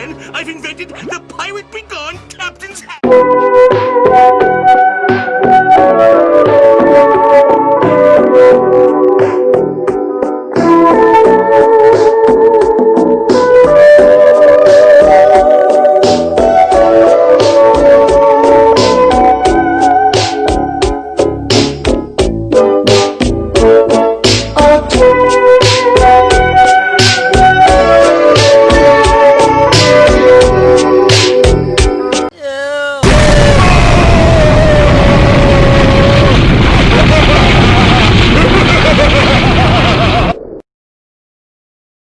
I've invented the Pirate Begone Captain's Hat.